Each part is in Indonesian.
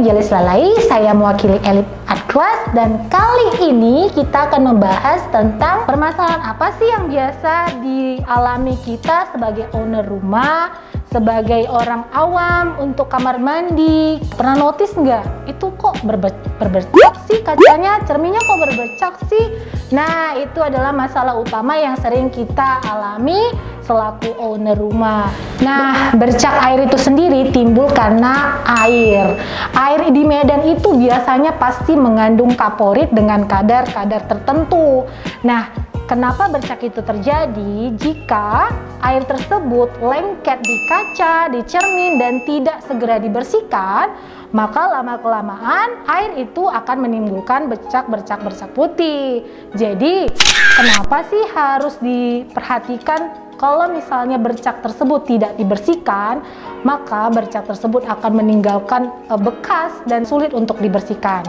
Angelis Lalai, saya mewakili Elite Art dan kali ini kita akan membahas tentang permasalahan apa sih yang biasa dialami kita sebagai owner rumah, sebagai orang awam untuk kamar mandi. Pernah notice nggak? Itu kok berbe berbercak sih kacanya, cerminnya kok berbercak sih? Nah, itu adalah masalah utama yang sering kita alami selaku owner rumah. Nah, bercak air itu sendiri timbul karena air. Air di Medan itu biasanya pasti mengandung kaporit dengan kadar-kadar tertentu. Nah, kenapa bercak itu terjadi? Jika air tersebut lengket di kaca, di cermin, dan tidak segera dibersihkan, maka lama-kelamaan air itu akan menimbulkan bercak-bercak-bercak putih. Jadi, kenapa sih harus diperhatikan kalau misalnya bercak tersebut tidak dibersihkan, maka bercak tersebut akan meninggalkan e, bekas dan sulit untuk dibersihkan.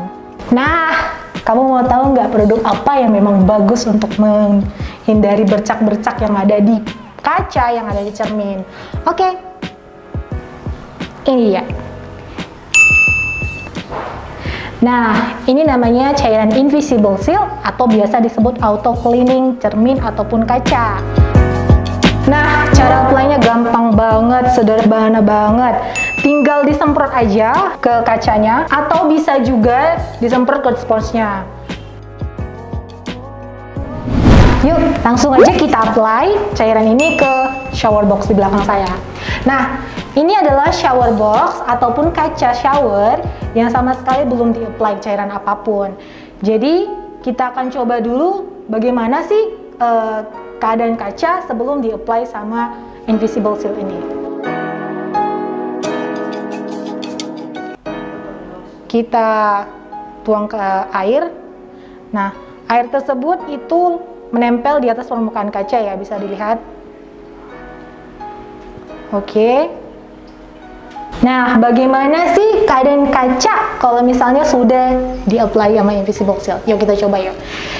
Nah, kamu mau tahu nggak produk apa yang memang bagus untuk menghindari bercak-bercak yang ada di kaca, yang ada di cermin? Oke, ini ya. Nah, ini namanya cairan invisible seal atau biasa disebut auto cleaning cermin ataupun kaca. Nah, cara gampang banget, sederhana banget. Tinggal disemprot aja ke kacanya atau bisa juga disemprot ke sponsnya. Yuk, langsung aja kita apply cairan ini ke shower box di belakang saya. Nah, ini adalah shower box ataupun kaca shower yang sama sekali belum di-apply cairan apa pun. Jadi, kita akan coba dulu bagaimana sih uh, keadaan kaca sebelum di-apply sama invisible seal ini. Kita tuang ke air. Nah, air tersebut itu menempel di atas permukaan kaca ya, bisa dilihat. Oke. Nah, bagaimana sih keadaan kaca kalau misalnya sudah di-apply sama invisible seal? Yuk kita coba yuk.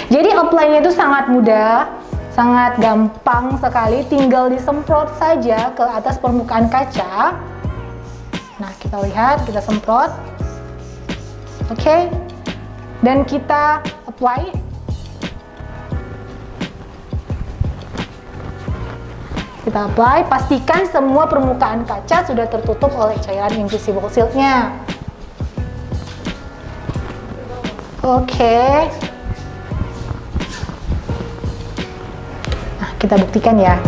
Jadi apply-nya itu sangat mudah sangat gampang sekali tinggal disemprot saja ke atas permukaan kaca nah kita lihat kita semprot oke dan kita apply kita apply pastikan semua permukaan kaca sudah tertutup oleh cairan invisible shieldnya oke okay. kita buktikan ya.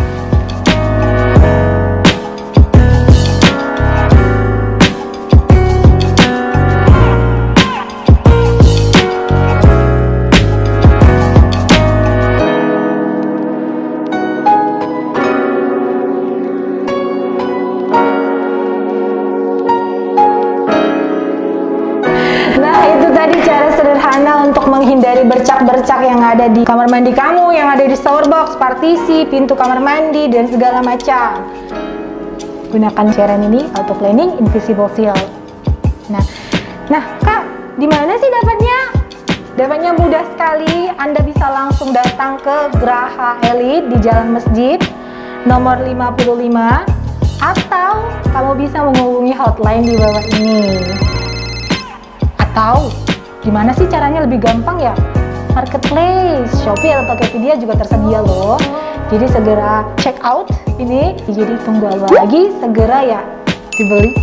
Menghindari bercak-bercak yang ada di kamar mandi kamu, yang ada di shower box, partisi, pintu kamar mandi, dan segala macam. Gunakan cairan ini, auto cleaning invisible seal. Nah, nah kak, di mana sih dapatnya? Dapatnya mudah sekali. Anda bisa langsung datang ke Graha Elite di Jalan Masjid nomor 55 atau kamu bisa menghubungi hotline di bawah ini. Atau Gimana sih caranya lebih gampang ya? Marketplace, Shopee atau Tokopedia juga tersedia loh. Jadi segera check out ini. Jadi tunggu apa lagi? Segera ya dibeli.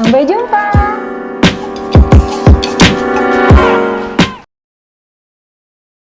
Sampai jumpa.